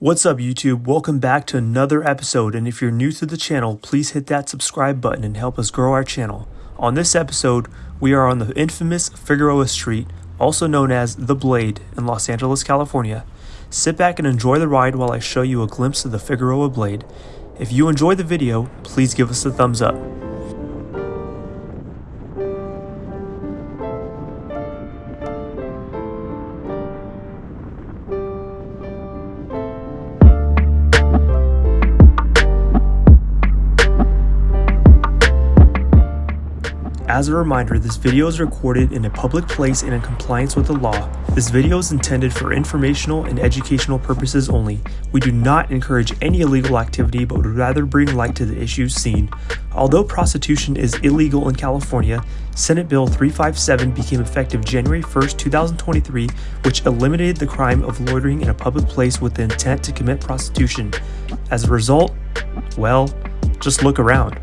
What's up YouTube? Welcome back to another episode and if you're new to the channel, please hit that subscribe button and help us grow our channel. On this episode, we are on the infamous Figueroa Street, also known as The Blade in Los Angeles, California. Sit back and enjoy the ride while I show you a glimpse of the Figueroa Blade. If you enjoyed the video, please give us a thumbs up. As a reminder, this video is recorded in a public place and in compliance with the law. This video is intended for informational and educational purposes only. We do not encourage any illegal activity but would rather bring light to the issues seen. Although prostitution is illegal in California, Senate Bill 357 became effective January 1, 2023, which eliminated the crime of loitering in a public place with the intent to commit prostitution. As a result, well, just look around.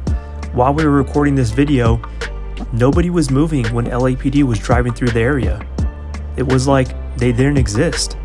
While we were recording this video, Nobody was moving when LAPD was driving through the area. It was like they didn't exist.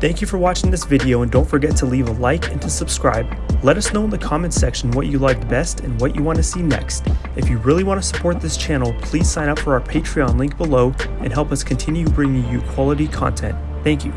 Thank you for watching this video and don't forget to leave a like and to subscribe. Let us know in the comments section what you liked best and what you want to see next. If you really want to support this channel, please sign up for our Patreon link below and help us continue bringing you quality content. Thank you.